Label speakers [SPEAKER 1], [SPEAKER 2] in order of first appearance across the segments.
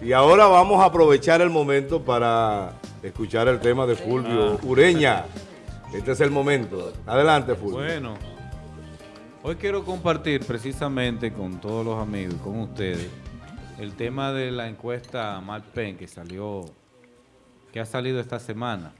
[SPEAKER 1] Y ahora vamos a aprovechar el momento para escuchar el tema de Fulvio Ureña. Este es el momento. Adelante, Fulvio.
[SPEAKER 2] Bueno, hoy quiero compartir precisamente con todos los amigos y con ustedes el tema de la encuesta Mark Penn que salió, que ha salido esta semana.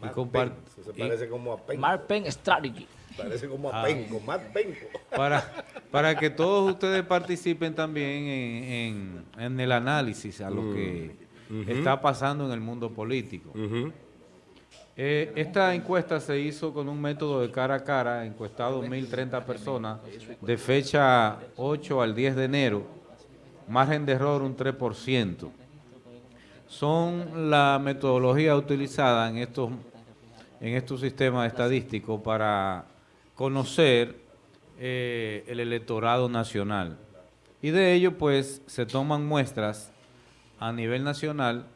[SPEAKER 2] Y
[SPEAKER 1] Mark Penn. Eso se
[SPEAKER 2] y-
[SPEAKER 1] parece como a Penco.
[SPEAKER 3] Mark Penn Strategy.
[SPEAKER 1] Parece como a
[SPEAKER 2] Ah.
[SPEAKER 1] Penco, Mark Penco.
[SPEAKER 2] para, para que todos ustedes participen también en, en- en el análisis a lo que está pasando en el mundo político.
[SPEAKER 1] Ujú.
[SPEAKER 2] Eh, esta encuesta se hizo con un método de cara a cara, encuestado 1.030 personas, de fecha 8 al 10 de enero, margen de error un 3%. Son la metodología utilizada en estos, en estos sistemas estadísticos para conocer eh, el electorado nacional. Y de ello, pues, se toman muestras a nivel nacional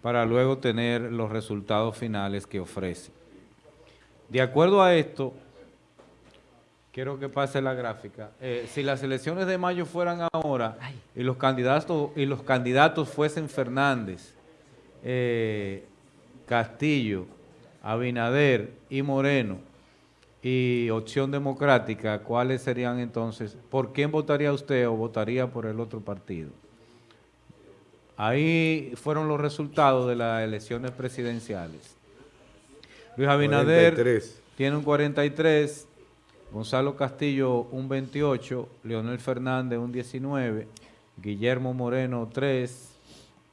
[SPEAKER 2] para luego tener los resultados finales que ofrece. De acuerdo a esto, quiero que pase la gráfica. eh, si las elecciones de mayo fueran ahora y los candidatos y los candidatos fuesen Fernández, eh, Castillo, Abinader y Moreno y Opción Democrática, ¿cuáles serían entonces? ¿Por quién votaría usted o votaría por el otro partido? Ahí fueron los resultados de las elecciones presidenciales. Luis Abinader
[SPEAKER 1] 43.
[SPEAKER 2] tiene un 43, Gonzalo Castillo un 28, Leonel Fernández un 19, Guillermo Moreno 3,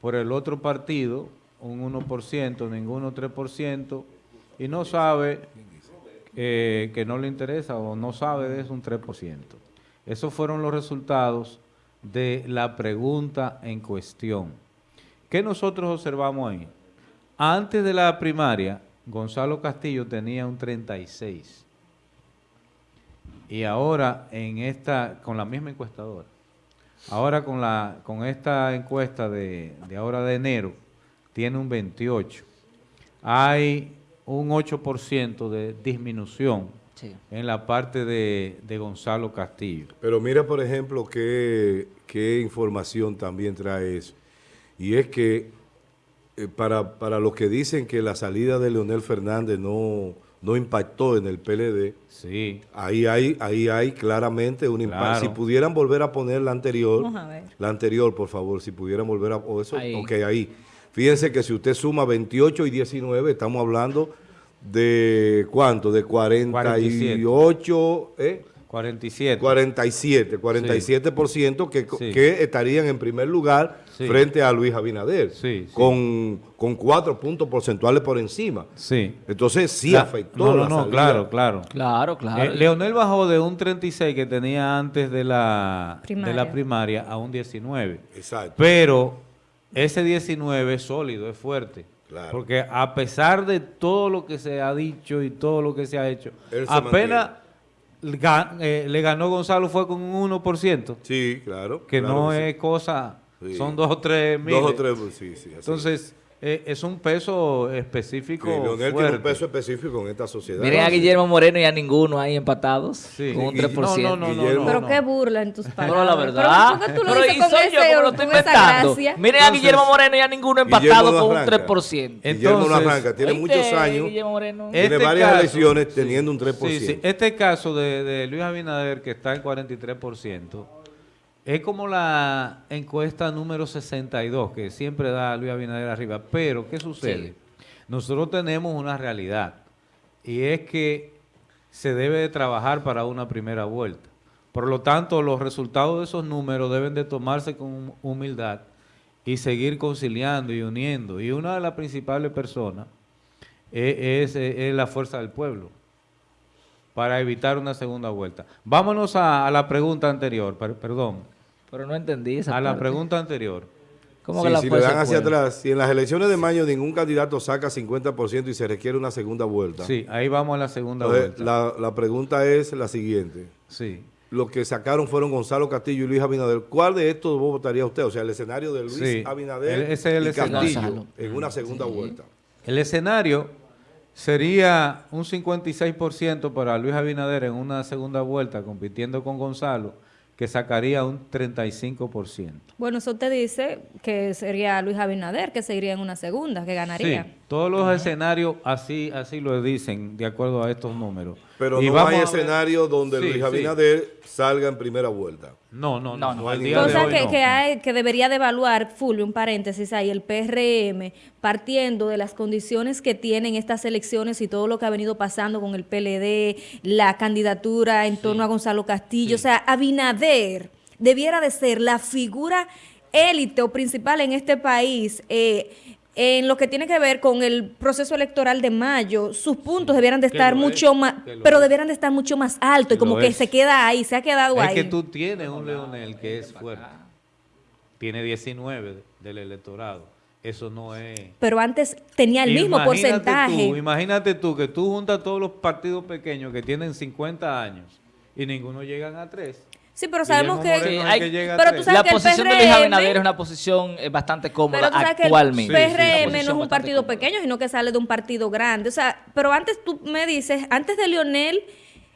[SPEAKER 2] por el otro partido un 1%, ninguno 3%, y no sabe eh, que no le interesa o no sabe de eso un 3%. Esos fueron los resultados de la pregunta en cuestión. ¿Qué nosotros observamos ahí? Antes de la primaria, Gonzalo Castillo tenía un 36. Y ahora en esta, con la misma encuestadora, ahora con la, con esta encuesta de, de ahora de enero, tiene un 28. Hay un 8% de disminución
[SPEAKER 3] Sí.
[SPEAKER 2] en la parte de, de Gonzalo Castillo.
[SPEAKER 1] Pero mira, por ejemplo, qué, qué información también trae eso. Y es que eh, para, para los que dicen que la salida de Leonel Fernández no, no impactó en el PLD,
[SPEAKER 2] Sí,
[SPEAKER 1] ahí hay, ahí hay claramente un impacto.
[SPEAKER 2] Claro.
[SPEAKER 1] Si pudieran volver a poner la anterior,
[SPEAKER 4] Vamos a ver.
[SPEAKER 1] la anterior, por favor, si pudieran volver a... O eso,
[SPEAKER 3] Ahí.
[SPEAKER 1] ok, ahí. Fíjense que si usted suma 28 y 19, estamos hablando de ¿cuánto? De 48, ¿eh?
[SPEAKER 2] 47.
[SPEAKER 1] 47, 47% que,
[SPEAKER 2] Sí.
[SPEAKER 1] que estarían en primer lugar
[SPEAKER 2] Sí.
[SPEAKER 1] frente a Luis Abinader,
[SPEAKER 2] Sí, sí.
[SPEAKER 1] Con, con cuatro puntos porcentuales por encima.
[SPEAKER 2] Sí.
[SPEAKER 1] Entonces sí
[SPEAKER 2] La-
[SPEAKER 1] afectó
[SPEAKER 2] No, no,
[SPEAKER 1] la
[SPEAKER 2] no,
[SPEAKER 1] salida.
[SPEAKER 2] claro, claro.
[SPEAKER 3] Claro, claro.
[SPEAKER 2] Eh, Leonel bajó de un 36 que tenía antes de la de la
[SPEAKER 4] Primaria.
[SPEAKER 2] primaria a un 19.
[SPEAKER 1] Exacto.
[SPEAKER 2] Pero ese 19 es sólido, es fuerte.
[SPEAKER 1] Claro.
[SPEAKER 2] Porque a pesar de todo lo que se ha dicho y todo lo que se ha hecho,
[SPEAKER 1] Él
[SPEAKER 2] apenas eh, le ganó Gonzalo fue con un 1%,
[SPEAKER 1] Sí, claro.
[SPEAKER 2] que
[SPEAKER 1] claro
[SPEAKER 2] no
[SPEAKER 1] que sí.
[SPEAKER 2] es cosa,
[SPEAKER 1] Sí.
[SPEAKER 2] son dos o tres mil.
[SPEAKER 1] Dos o tres, sí, sí. así.
[SPEAKER 2] Entonces, eh, es un peso específico
[SPEAKER 1] Sí, Leonel tiene
[SPEAKER 2] fuerte.
[SPEAKER 1] un peso específico en esta sociedad.
[SPEAKER 3] Miren a Guillermo Moreno y a ninguno ahí empatados.
[SPEAKER 2] Sí.
[SPEAKER 3] Con un
[SPEAKER 1] Y-
[SPEAKER 3] 3%.
[SPEAKER 2] No, no, no,
[SPEAKER 4] Pero
[SPEAKER 2] no.
[SPEAKER 4] qué burla en tus palabras.
[SPEAKER 3] Pero la verdad.
[SPEAKER 4] Pero ¿por qué tú lo
[SPEAKER 3] Pero y soy
[SPEAKER 4] ese
[SPEAKER 3] yo que me lo estoy inventando. Miren a
[SPEAKER 2] Entonces,
[SPEAKER 3] Guillermo Moreno y a ninguno
[SPEAKER 1] Guillermo
[SPEAKER 3] empatado
[SPEAKER 1] no
[SPEAKER 3] con un
[SPEAKER 1] arranca.
[SPEAKER 3] 3%.
[SPEAKER 1] Guillermo no
[SPEAKER 2] Entonces,
[SPEAKER 1] arranca, tiene
[SPEAKER 3] ¿Oíste,
[SPEAKER 1] muchos años,
[SPEAKER 3] Guillermo Moreno?
[SPEAKER 1] Tiene
[SPEAKER 2] Este
[SPEAKER 1] varias
[SPEAKER 2] caso-
[SPEAKER 1] elecciones teniendo un 3%.
[SPEAKER 2] Sí, sí. Este caso de, de Luis Abinader, que está en 43%, es como la encuesta número 62, que siempre da Luis Abinader arriba. Pero, ¿qué sucede?
[SPEAKER 3] Sí.
[SPEAKER 2] Nosotros tenemos una realidad, y es que se debe de trabajar para una primera vuelta. Por lo tanto, los resultados de esos números deben de tomarse con humildad y seguir conciliando y uniendo. Y una de las principales personas es, es- es la fuerza del pueblo para evitar una segunda vuelta. Vámonos a, a la pregunta anterior, per- perdón,
[SPEAKER 3] Pero no entendí esa
[SPEAKER 2] a la pregunta anterior.
[SPEAKER 3] ¿Cómo
[SPEAKER 1] Sí,
[SPEAKER 3] que la
[SPEAKER 1] si le dan hacia atrás, si en las elecciones de mayo ningún candidato saca 50% y se requiere una segunda vuelta,
[SPEAKER 2] Sí, ahí vamos a la segunda
[SPEAKER 1] entonces,
[SPEAKER 2] vuelta.
[SPEAKER 1] la, la pregunta es la siguiente.
[SPEAKER 2] Sí.
[SPEAKER 1] Los que sacaron fueron Gonzalo Castillo y Luis Abinader. ¿Cuál de estos dos votaría usted? O sea, el escenario de Luis
[SPEAKER 2] Sí,
[SPEAKER 1] Abinader
[SPEAKER 2] el- ese es el
[SPEAKER 1] y
[SPEAKER 2] escenario.
[SPEAKER 1] Castillo
[SPEAKER 3] Gonzalo.
[SPEAKER 1] en una segunda vuelta.
[SPEAKER 2] El escenario sería un 56% para Luis Abinader en una segunda vuelta compitiendo con Gonzalo, que sacaría un 35%.
[SPEAKER 4] Bueno, eso te dice que sería Luis Abinader, que seguiría en una segunda, que ganaría.
[SPEAKER 2] Sí, todos los escenarios así así lo dicen, de acuerdo a estos números.
[SPEAKER 1] Pero
[SPEAKER 2] Y
[SPEAKER 1] no
[SPEAKER 2] vamos
[SPEAKER 1] hay escenario donde
[SPEAKER 2] Sí,
[SPEAKER 1] Luis
[SPEAKER 2] sí.
[SPEAKER 1] Abinader salga en primera vuelta.
[SPEAKER 2] No, no, no.
[SPEAKER 3] No,
[SPEAKER 2] de
[SPEAKER 4] Cosa
[SPEAKER 2] hoy
[SPEAKER 4] que,
[SPEAKER 2] no.
[SPEAKER 4] que, hay, que debería de evaluar, Fulvio, un paréntesis ahí, el PRM, partiendo de las condiciones que tienen estas elecciones y todo lo que ha venido pasando con el PLD, la candidatura en torno a Gonzalo Castillo. O sea, Abinader debiera de ser la figura élite o principal en este país. eh, en lo que tiene que ver con el proceso electoral de mayo, sus puntos debieran de estar mucho
[SPEAKER 2] es,
[SPEAKER 4] más, pero
[SPEAKER 2] es.
[SPEAKER 4] debieran de estar mucho más alto y como que
[SPEAKER 2] es.
[SPEAKER 4] se queda ahí, se ha quedado
[SPEAKER 2] Es
[SPEAKER 4] ahí.
[SPEAKER 2] que tú tienes un Leonel que es fuerte. Tiene 19 del electorado. Eso no es...
[SPEAKER 4] pero antes tenía el mismo porcentaje.
[SPEAKER 2] Tú, imagínate tú que tú juntas todos los partidos pequeños que tienen 50 años y ninguno llegan a 3.
[SPEAKER 4] Sí, pero sabemos que...
[SPEAKER 3] Sí,
[SPEAKER 2] es
[SPEAKER 3] hay-
[SPEAKER 2] que llega a
[SPEAKER 4] pero tú
[SPEAKER 2] tres.
[SPEAKER 4] sabes
[SPEAKER 3] La
[SPEAKER 4] que
[SPEAKER 3] posición de Luis
[SPEAKER 4] PRM
[SPEAKER 3] Abinader es una posición eh, bastante cómoda
[SPEAKER 4] Pero tú sabes que el
[SPEAKER 3] actualmente.
[SPEAKER 2] Sí, sí.
[SPEAKER 4] PRM no es un partido
[SPEAKER 3] cómoda.
[SPEAKER 4] pequeño, sino que sale de un partido grande. O sea, pero antes tú me dices, antes de Lionel,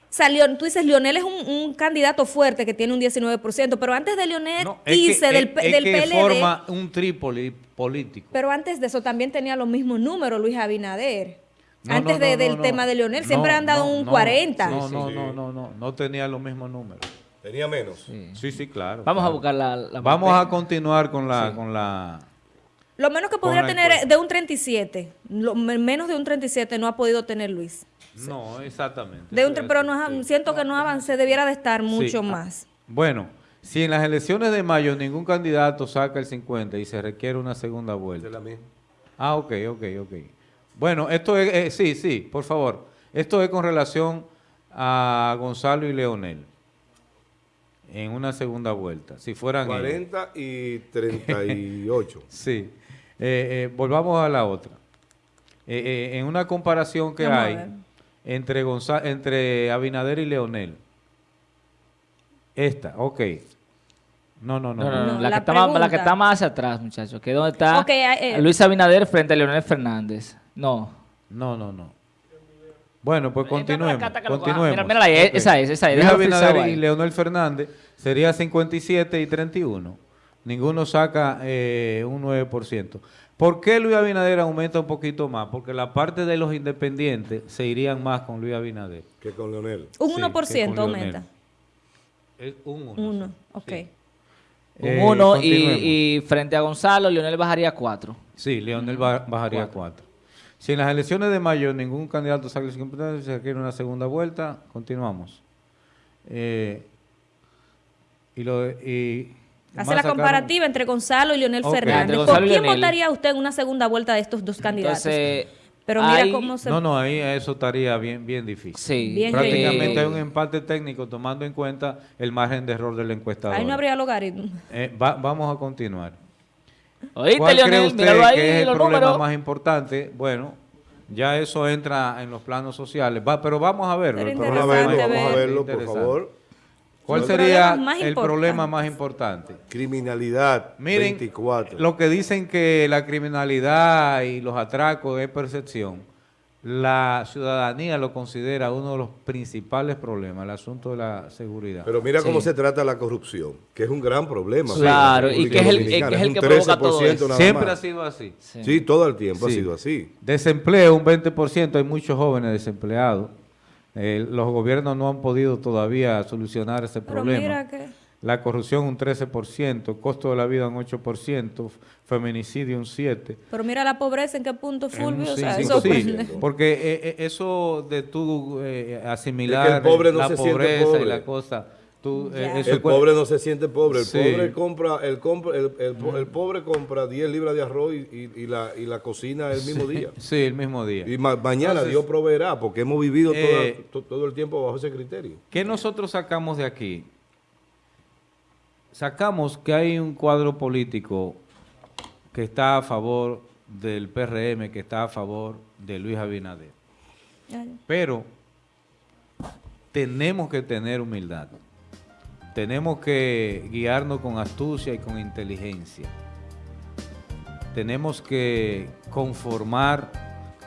[SPEAKER 4] salió, tú dices, Lionel es un, un candidato fuerte que tiene un 19%, pero antes de Lionel
[SPEAKER 2] No, es que,
[SPEAKER 4] del,
[SPEAKER 2] es-
[SPEAKER 4] P-
[SPEAKER 2] es
[SPEAKER 4] del
[SPEAKER 2] que
[SPEAKER 4] PLD,
[SPEAKER 2] forma un Trípoli político.
[SPEAKER 4] pero antes de eso también tenía los mismos números Luis Abinader.
[SPEAKER 2] No,
[SPEAKER 4] antes
[SPEAKER 2] no,
[SPEAKER 4] de- del
[SPEAKER 2] no,
[SPEAKER 4] tema de Lionel, siempre
[SPEAKER 2] no,
[SPEAKER 4] han dado
[SPEAKER 2] no,
[SPEAKER 4] un
[SPEAKER 2] no.
[SPEAKER 4] 40.
[SPEAKER 2] No,
[SPEAKER 1] Sí,
[SPEAKER 2] no,
[SPEAKER 1] sí.
[SPEAKER 2] no, no, no, no tenía los mismos números.
[SPEAKER 1] Tenía menos.
[SPEAKER 2] Sí, sí, claro.
[SPEAKER 3] Vamos a buscar la, la
[SPEAKER 2] Vamos a continuar con la, con la.
[SPEAKER 4] Lo menos que podría tener
[SPEAKER 2] encuesta.
[SPEAKER 4] es de un 37. Lo, me- menos de un 37 no ha podido tener Luis.
[SPEAKER 2] No, exactamente.
[SPEAKER 4] De un, pero no, siento que no avance, debiera de estar mucho
[SPEAKER 2] Sí.
[SPEAKER 4] más.
[SPEAKER 2] Bueno, si en las elecciones de mayo ningún candidato saca el 50 y se requiere una segunda vuelta.
[SPEAKER 1] Es la misma.
[SPEAKER 2] Ah, ok, ok, ok. Bueno, esto es, eh, sí, sí, por favor. Esto es con relación a Gonzalo y Leonel. En una segunda vuelta. Si fueran ellos.
[SPEAKER 1] 40 y 38.
[SPEAKER 2] Sí. Eh, eh, volvamos a la otra. Eh, eh, en una comparación que
[SPEAKER 4] Vamos
[SPEAKER 2] hay entre, Gonza- entre Abinader y Leonel. Esta, ok. No, no, no.
[SPEAKER 3] No, no, no,
[SPEAKER 4] No,
[SPEAKER 3] la,
[SPEAKER 4] la
[SPEAKER 3] que está más, la que está más hacia atrás, muchachos. Que dónde está
[SPEAKER 4] eh,
[SPEAKER 3] Luis Abinader frente a Leonel Fernández. No.
[SPEAKER 2] No, no, no. Bueno, pues continuemos. continuemos.
[SPEAKER 3] mira,
[SPEAKER 2] Ok.
[SPEAKER 3] esa es, esa es,
[SPEAKER 2] Abinader y. Leonel Fernández sería 57 y 31. Ninguno saca eh, un 9%. ¿Por qué Luis Abinader aumenta un poquito más? Porque la parte de los independientes se irían más con Luis Abinader.
[SPEAKER 1] que con Leonel.
[SPEAKER 4] Un
[SPEAKER 2] Sí,
[SPEAKER 4] 1%
[SPEAKER 2] que con
[SPEAKER 4] aumenta.
[SPEAKER 2] Es un 1.
[SPEAKER 4] Uno, ok.
[SPEAKER 3] Un
[SPEAKER 2] Eh,
[SPEAKER 3] 1
[SPEAKER 2] continuemos.
[SPEAKER 3] y, y frente a Gonzalo, Leonel bajaría 4.
[SPEAKER 2] Sí, Leonel ba- bajaría 4. Si en las elecciones de mayo ningún candidato saca el 50%, se requiere una segunda vuelta, continuamos. Eh, y lo de- y
[SPEAKER 4] Hace la
[SPEAKER 2] sacaron-
[SPEAKER 4] comparativa entre Gonzalo y Leonel. Fernández. ¿Por quién
[SPEAKER 3] Leonel.
[SPEAKER 4] votaría usted en una segunda vuelta de estos dos candidatos?
[SPEAKER 3] Entonces,
[SPEAKER 4] Pero mira
[SPEAKER 3] hay-
[SPEAKER 4] cómo se...
[SPEAKER 2] No, no, ahí eso estaría bien, bien difícil.
[SPEAKER 3] Sí.
[SPEAKER 4] Bien
[SPEAKER 2] Prácticamente
[SPEAKER 3] eh,
[SPEAKER 2] hay un empate técnico tomando en cuenta el margen de error del encuestador.
[SPEAKER 4] Ahí no habría logaritmo.
[SPEAKER 2] Eh, va- vamos a continuar.
[SPEAKER 3] ¿Oíste,
[SPEAKER 2] ¿Cuál cree
[SPEAKER 3] Leonel?
[SPEAKER 2] usted
[SPEAKER 3] Míralo ahí,
[SPEAKER 2] que es el problema
[SPEAKER 3] números.
[SPEAKER 2] más importante? Bueno, ya eso entra en los planos sociales. Va, pero vamos a verlo. El
[SPEAKER 1] Vamos a verlo, vamos a
[SPEAKER 4] ver.
[SPEAKER 1] verlo, por favor.
[SPEAKER 2] ¿Cuál sería el problema más importante?
[SPEAKER 1] Criminalidad,
[SPEAKER 2] Miren,
[SPEAKER 1] 24.
[SPEAKER 2] lo que dicen que la criminalidad y los atracos es percepción, la ciudadanía lo considera uno de los principales problemas, el asunto de la seguridad.
[SPEAKER 1] Pero mira cómo
[SPEAKER 3] Sí.
[SPEAKER 1] se trata la corrupción, que es un gran problema.
[SPEAKER 3] Claro, y que es el- que es el que
[SPEAKER 1] un
[SPEAKER 3] provoca todo
[SPEAKER 1] 13%
[SPEAKER 3] eso.
[SPEAKER 1] nada
[SPEAKER 2] Siempre
[SPEAKER 1] más.
[SPEAKER 2] ha sido así.
[SPEAKER 1] Sí, todo el tiempo
[SPEAKER 2] Sí.
[SPEAKER 1] ha sido así.
[SPEAKER 2] Desempleo, un 20%, hay muchos jóvenes desempleados. Eh, los gobiernos no han podido todavía solucionar ese
[SPEAKER 4] Pero
[SPEAKER 2] problema.
[SPEAKER 4] mira que...
[SPEAKER 2] La corrupción un 13%, costo de la vida un 8%, feminicidio un 7%.
[SPEAKER 4] Pero mira la pobreza en qué punto, Fulvio. o sea, eso
[SPEAKER 2] sí, porque eh, eh, eso de tú eh, asimilar
[SPEAKER 1] el pobre no
[SPEAKER 2] la
[SPEAKER 1] se siente
[SPEAKER 2] pobreza y
[SPEAKER 1] pobre.
[SPEAKER 2] la cosa, tú, eh, eso
[SPEAKER 1] El pobre no se siente pobre, el
[SPEAKER 2] Sí.
[SPEAKER 1] pobre compra, el, compra el, el el pobre compra 10 libras de arroz y, y- y la, y la cocina el mismo día.
[SPEAKER 2] Sí, el mismo día.
[SPEAKER 1] Y ma- mañana
[SPEAKER 2] Entonces,
[SPEAKER 1] Dios proveerá, porque hemos vivido toda-
[SPEAKER 2] eh,
[SPEAKER 1] to- todo el tiempo bajo ese criterio.
[SPEAKER 2] ¿Qué nosotros sacamos de aquí? Sacamos que hay un cuadro político que está a favor del PRM, que está a favor de Luis Abinader. Pero tenemos que tener humildad. Tenemos que guiarnos con astucia y con inteligencia. Tenemos que conformar,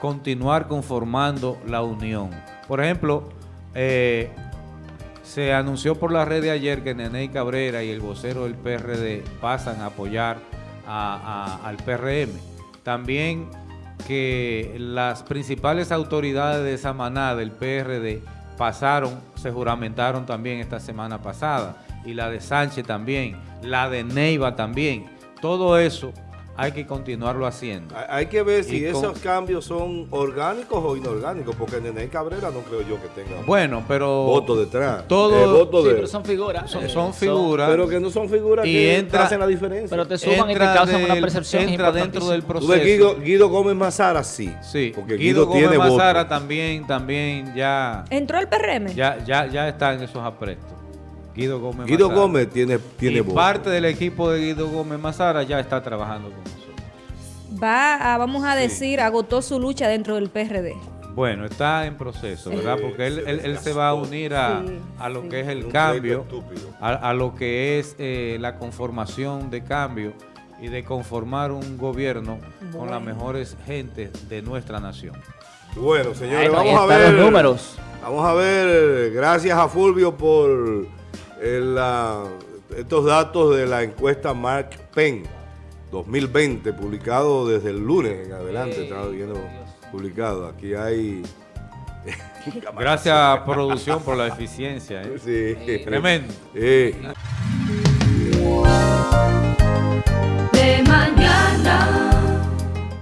[SPEAKER 2] continuar conformando la unión. Por ejemplo, eh, Se anunció por la red de ayer que Neney Cabrera y el vocero del PRD pasan a apoyar al PRM. También que las principales autoridades de Samaná del PRD pasaron, se juramentaron también esta semana pasada, y la de Sánchez también, la de Neiva también. Todo eso hay que continuarlo haciendo.
[SPEAKER 1] Hay- que ver si
[SPEAKER 2] Y con-
[SPEAKER 1] esos cambios son orgánicos o inorgánicos, porque Nene Cabrera no creo yo que tenga
[SPEAKER 2] Bueno, pero
[SPEAKER 1] voto detrás.
[SPEAKER 2] todo-
[SPEAKER 1] Eh, voto
[SPEAKER 3] Sí,
[SPEAKER 1] de-
[SPEAKER 3] pero son figuras.
[SPEAKER 2] son,
[SPEAKER 3] eh,
[SPEAKER 2] son figuras.
[SPEAKER 1] pero que no son figuras
[SPEAKER 2] Y
[SPEAKER 1] que
[SPEAKER 2] entra-
[SPEAKER 1] hacen la diferencia.
[SPEAKER 3] Pero te suman y te causan una percepción
[SPEAKER 2] Entra dentro del proceso.
[SPEAKER 1] ves, Guido, Guido Gómez Mazara sí.
[SPEAKER 2] Sí,
[SPEAKER 1] porque
[SPEAKER 2] Guido,
[SPEAKER 1] Guido, tiene
[SPEAKER 2] Gómez
[SPEAKER 1] voto.
[SPEAKER 2] Mazara también, también ya,
[SPEAKER 4] ¿Entró el PRM?
[SPEAKER 2] ya, ya, ya está en esos aprestos. Guido Gómez
[SPEAKER 1] Guido
[SPEAKER 2] Mazara.
[SPEAKER 1] Gómez tiene, tiene
[SPEAKER 2] y
[SPEAKER 1] voto.
[SPEAKER 2] parte del equipo de Guido Gómez Mazara ya está trabajando con nosotros.
[SPEAKER 4] Va a, vamos a decir, agotó su lucha dentro del PRD.
[SPEAKER 2] Bueno, está en proceso, ¿verdad?
[SPEAKER 1] Sí,
[SPEAKER 2] Porque él,
[SPEAKER 1] se
[SPEAKER 2] él- él se va a unir a,
[SPEAKER 4] Sí,
[SPEAKER 2] a lo
[SPEAKER 4] sí.
[SPEAKER 2] que es el
[SPEAKER 1] Un
[SPEAKER 2] cambio, a, a lo que es eh, la conformación de cambio y de conformar un gobierno con las mejores gentes de nuestra nación.
[SPEAKER 1] Bueno,
[SPEAKER 3] Ay,
[SPEAKER 1] señores,
[SPEAKER 3] no,
[SPEAKER 1] vamos a ver.
[SPEAKER 3] los números.
[SPEAKER 1] Vamos a ver, gracias a Fulvio por eh, la- estos datos de la encuesta Mark Penn 2020, publicado desde el lunes en adelante, estaba viendo publicado. Aquí hay...
[SPEAKER 2] Gracias, producción, por la eficiencia. ¿eh?
[SPEAKER 1] Sí.
[SPEAKER 2] Tremendo.
[SPEAKER 1] Eh.